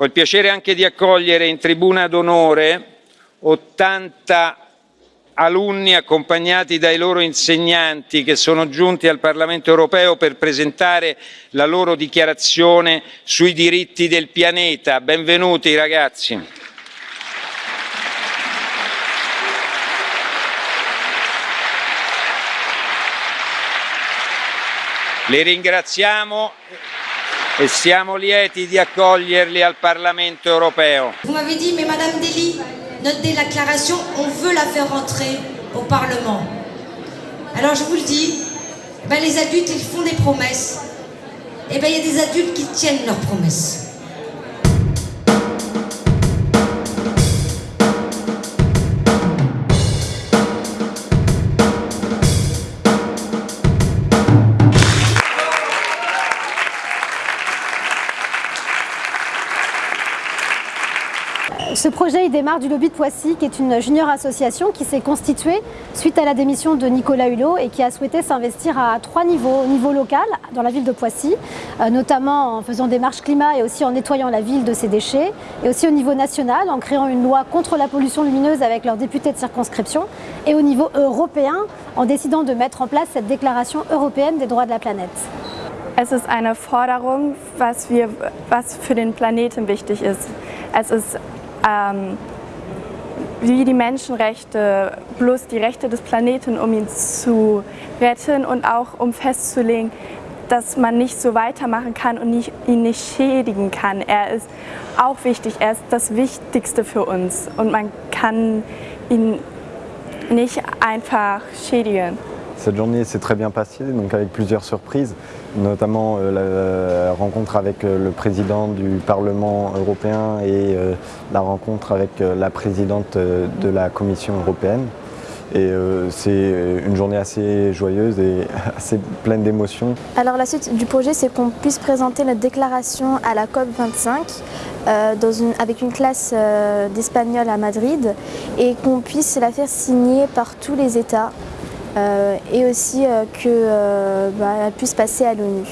Ho il piacere anche di accogliere in tribuna d'onore 80 alunni accompagnati dai loro insegnanti che sono giunti al Parlamento europeo per presentare la loro dichiarazione sui diritti del pianeta. Benvenuti ragazzi. Li ringraziamo e. Vous m'avez dit, mais Madame Dely, notre déclaration, on veut la faire rentrer au Parlement. Alors je vous le dis, ben les adultes, ils font des promesses. Et ben il y a des adultes qui tiennent leurs promesses. Ce projet il démarre du lobby de Poissy, qui est une junior association qui s'est constituée suite à la démission de Nicolas Hulot et qui a souhaité s'investir à trois niveaux. Au niveau local, dans la ville de Poissy, euh, notamment en faisant des marches climat et aussi en nettoyant la ville de ses déchets, et aussi au niveau national, en créant une loi contre la pollution lumineuse avec leurs députés de circonscription, et au niveau européen, en décidant de mettre en place cette déclaration européenne des droits de la planète. Ähm, wie die Menschenrechte, bloß die Rechte des Planeten, um ihn zu retten und auch um festzulegen, dass man nicht so weitermachen kann und nicht, ihn nicht schädigen kann. Er ist auch wichtig, er ist das Wichtigste für uns und man kann ihn nicht einfach schädigen. Cette journée s'est très bien passée, donc avec plusieurs surprises, notamment euh, la rencontre avec euh, le président du Parlement européen et euh, la rencontre avec la présidente de la Commission européenne. Et c'est une journée assez joyeuse et assez pleine d'émotions. Alors la suite du projet, c'est qu'on puisse présenter notre déclaration à la COP25 avec une classe d'espagnol à Madrid et qu'on puisse la faire signer par tous les États euh, et aussi qu'elle euh, bah, puisse passer à l'ONU.